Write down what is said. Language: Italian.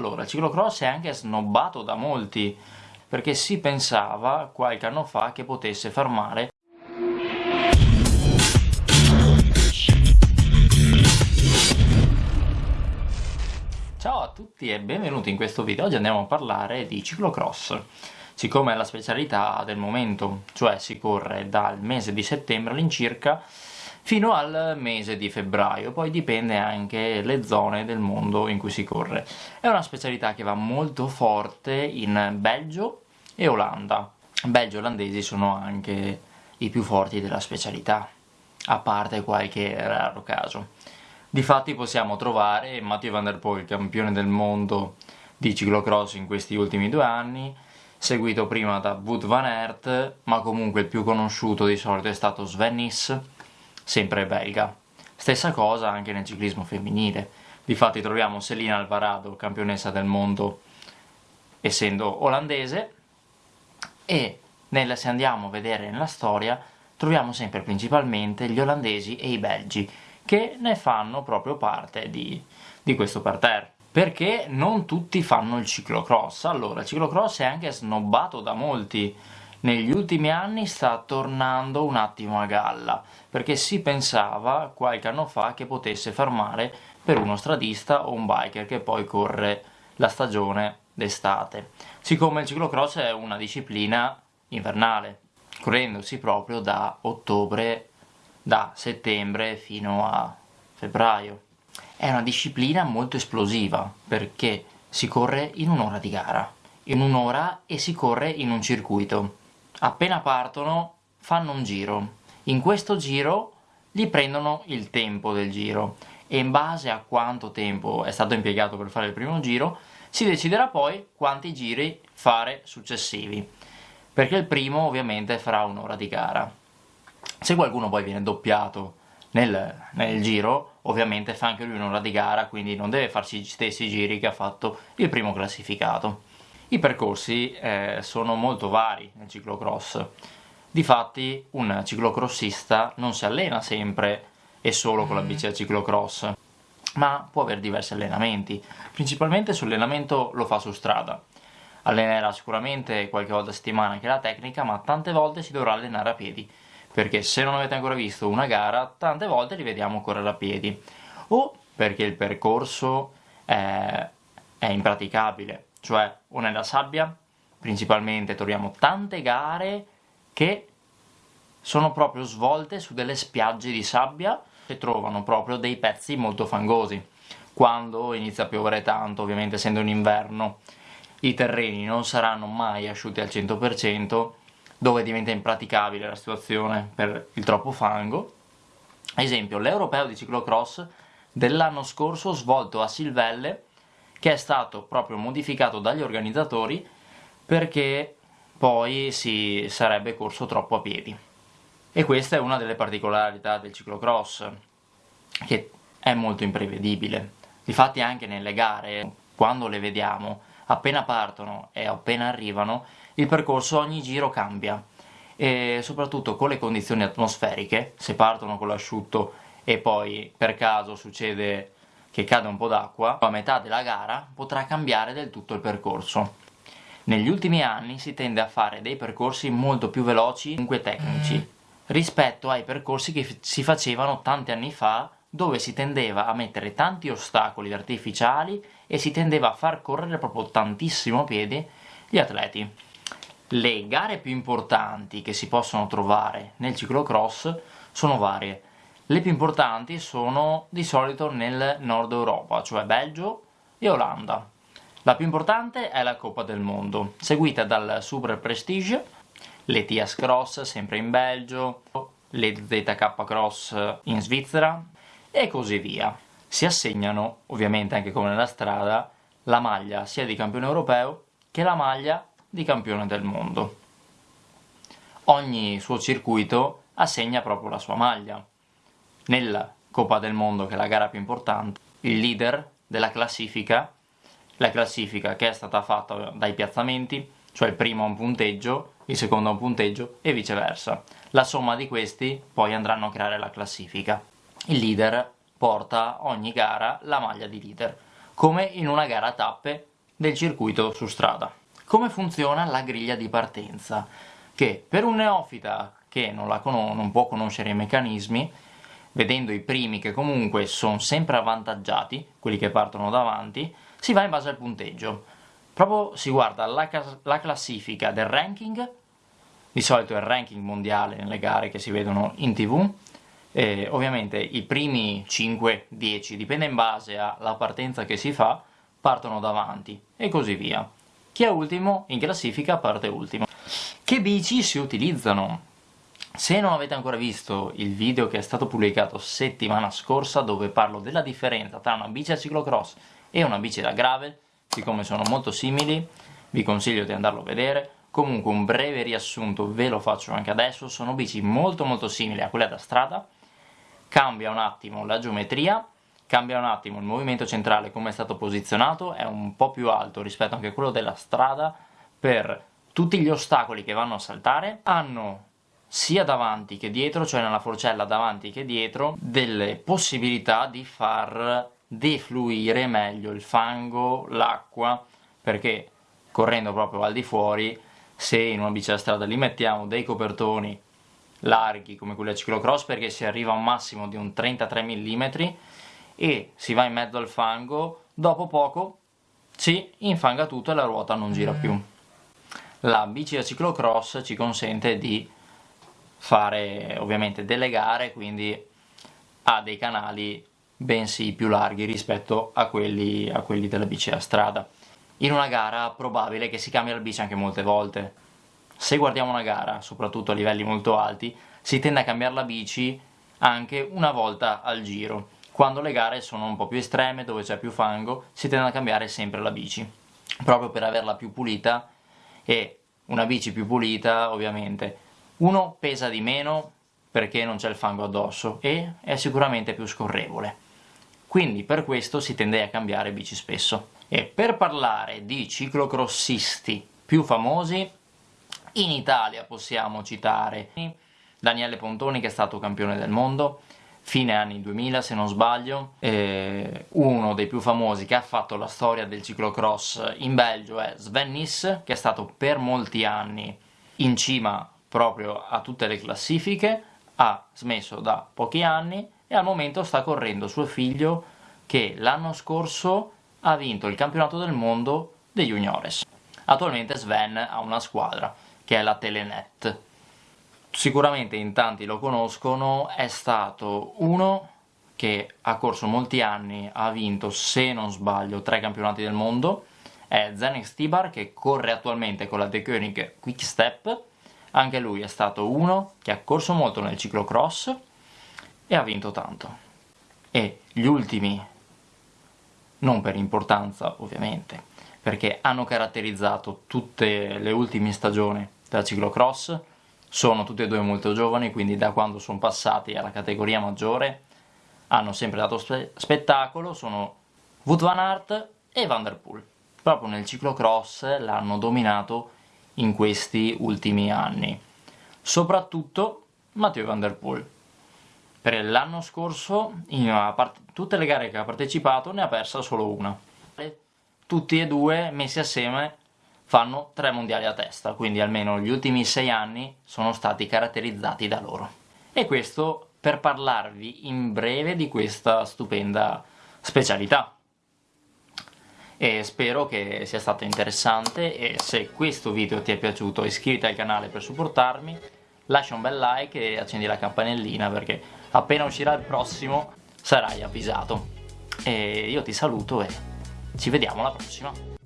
Allora, ciclocross è anche snobbato da molti, perché si pensava qualche anno fa che potesse fermare Ciao a tutti e benvenuti in questo video, oggi andiamo a parlare di ciclocross. Siccome è la specialità del momento, cioè si corre dal mese di settembre all'incirca fino al mese di febbraio, poi dipende anche le zone del mondo in cui si corre. È una specialità che va molto forte in Belgio e Olanda. Belgio e olandesi sono anche i più forti della specialità, a parte qualche raro caso. Difatti possiamo trovare Mathieu Van Der Poel, campione del mondo di ciclocross in questi ultimi due anni, seguito prima da Wood Van Aert, ma comunque il più conosciuto di solito è stato Sven Nys, sempre belga. Stessa cosa anche nel ciclismo femminile. Difatti troviamo Selina Alvarado, campionessa del mondo essendo olandese, e nel, se andiamo a vedere nella storia troviamo sempre principalmente gli olandesi e i belgi, che ne fanno proprio parte di, di questo parterre. Perché non tutti fanno il ciclocross? Allora, il ciclocross è anche snobbato da molti, negli ultimi anni sta tornando un attimo a galla, perché si pensava qualche anno fa che potesse fermare per uno stradista o un biker che poi corre la stagione d'estate. Siccome il ciclocross è una disciplina invernale, correndosi proprio da ottobre, da settembre fino a febbraio. È una disciplina molto esplosiva perché si corre in un'ora di gara, in un'ora e si corre in un circuito. Appena partono fanno un giro, in questo giro gli prendono il tempo del giro e in base a quanto tempo è stato impiegato per fare il primo giro si deciderà poi quanti giri fare successivi perché il primo ovviamente farà un'ora di gara. Se qualcuno poi viene doppiato nel, nel giro ovviamente fa anche lui un'ora di gara quindi non deve farsi gli stessi giri che ha fatto il primo classificato i percorsi eh, sono molto vari nel ciclocross. Difatti un ciclocrossista non si allena sempre e solo con la bici da ciclocross ma può avere diversi allenamenti. Principalmente sull'allenamento lo fa su strada. Allenerà sicuramente qualche volta a settimana anche la tecnica ma tante volte si dovrà allenare a piedi perché se non avete ancora visto una gara tante volte li vediamo correre a piedi. O perché il percorso è, è impraticabile cioè o nella sabbia principalmente troviamo tante gare che sono proprio svolte su delle spiagge di sabbia e trovano proprio dei pezzi molto fangosi quando inizia a piovere tanto ovviamente essendo un inverno i terreni non saranno mai asciutti al 100% dove diventa impraticabile la situazione per il troppo fango. Esempio, l'Europeo di ciclocross dell'anno scorso svolto a Silvelle, che è stato proprio modificato dagli organizzatori perché poi si sarebbe corso troppo a piedi. E questa è una delle particolarità del ciclocross, che è molto imprevedibile. Difatti anche nelle gare, quando le vediamo, appena partono e appena arrivano, il percorso ogni giro cambia e soprattutto con le condizioni atmosferiche, se partono con l'asciutto e poi per caso succede che cade un po' d'acqua, a metà della gara potrà cambiare del tutto il percorso. Negli ultimi anni si tende a fare dei percorsi molto più veloci, comunque tecnici, rispetto ai percorsi che si facevano tanti anni fa dove si tendeva a mettere tanti ostacoli artificiali e si tendeva a far correre proprio tantissimo a piedi gli atleti. Le gare più importanti che si possono trovare nel ciclocross sono varie. Le più importanti sono di solito nel nord Europa, cioè Belgio e Olanda. La più importante è la Coppa del Mondo, seguita dal Super Prestige, l'ETIAS Cross sempre in Belgio, l'EZK Cross in Svizzera e così via. Si assegnano, ovviamente anche come nella strada, la maglia sia di campione europeo che la maglia di campione del mondo. Ogni suo circuito assegna proprio la sua maglia. Nella Coppa del Mondo, che è la gara più importante, il leader della classifica, la classifica che è stata fatta dai piazzamenti, cioè il primo ha un punteggio, il secondo ha un punteggio e viceversa. La somma di questi poi andranno a creare la classifica. Il leader porta ogni gara la maglia di leader come in una gara a tappe del circuito su strada. Come funziona la griglia di partenza? Che per un neofita che non, non può conoscere i meccanismi, vedendo i primi che comunque sono sempre avvantaggiati, quelli che partono davanti, si va in base al punteggio. Proprio si guarda la, la classifica del ranking, di solito è il ranking mondiale nelle gare che si vedono in tv, e ovviamente i primi 5-10, dipende in base alla partenza che si fa, partono davanti e così via. Chi è ultimo in classifica parte ultimo. Che bici si utilizzano? Se non avete ancora visto il video che è stato pubblicato settimana scorsa dove parlo della differenza tra una bici a ciclocross e una bici da gravel, siccome sono molto simili, vi consiglio di andarlo a vedere. Comunque un breve riassunto ve lo faccio anche adesso, sono bici molto molto simili a quelle da strada, cambia un attimo la geometria, cambia un attimo il movimento centrale come è stato posizionato, è un po' più alto rispetto anche a quello della strada. Per tutti gli ostacoli che vanno a saltare, hanno sia davanti che dietro, cioè nella forcella davanti che dietro, delle possibilità di far defluire meglio il fango, l'acqua, perché correndo proprio al di fuori, se in una bici da strada li mettiamo dei copertoni larghi come quelli a ciclocross perché si arriva a un massimo di un 33 mm e si va in mezzo al fango, dopo poco si infanga tutto e la ruota non gira più. La bici da ciclocross ci consente di fare ovviamente delle gare, quindi ha dei canali bensì più larghi rispetto a quelli, a quelli della bici a strada. In una gara probabile che si cambia la bici anche molte volte. Se guardiamo una gara, soprattutto a livelli molto alti, si tende a cambiare la bici anche una volta al giro. Quando le gare sono un po' più estreme, dove c'è più fango, si tende a cambiare sempre la bici, proprio per averla più pulita e una bici più pulita, ovviamente, uno pesa di meno perché non c'è il fango addosso e è sicuramente più scorrevole. Quindi per questo si tende a cambiare bici spesso. E per parlare di ciclocrossisti più famosi, in Italia possiamo citare Daniele Pontoni che è stato campione del mondo, fine anni 2000 se non sbaglio, uno dei più famosi che ha fatto la storia del ciclocross in Belgio è Sven Nys, che è stato per molti anni in cima proprio a tutte le classifiche, ha smesso da pochi anni e al momento sta correndo suo figlio che l'anno scorso ha vinto il campionato del mondo dei juniores. Attualmente Sven ha una squadra che è la Telenet. Sicuramente in tanti lo conoscono, è stato uno che ha corso molti anni, ha vinto, se non sbaglio, tre campionati del mondo, è Zenek Stibar che corre attualmente con la De Koenig Quick Step, anche lui è stato uno che ha corso molto nel ciclocross e ha vinto tanto. E gli ultimi, non per importanza ovviamente, perché hanno caratterizzato tutte le ultime stagioni della ciclocross, sono tutti e due molto giovani, quindi da quando sono passati alla categoria maggiore hanno sempre dato spe spettacolo, sono Wout van Aert e Van Der Poel. Proprio nel ciclocross l'hanno dominato in questi ultimi anni. Soprattutto Matteo Van Der Poel. Per l'anno scorso, in tutte le gare che ha partecipato, ne ha persa solo una. Tutti e due messi assieme fanno tre mondiali a testa, quindi almeno gli ultimi sei anni sono stati caratterizzati da loro. E questo per parlarvi in breve di questa stupenda specialità. E spero che sia stato interessante e se questo video ti è piaciuto iscriviti al canale per supportarmi, lascia un bel like e accendi la campanellina perché appena uscirà il prossimo sarai avvisato. E io ti saluto e ci vediamo alla prossima.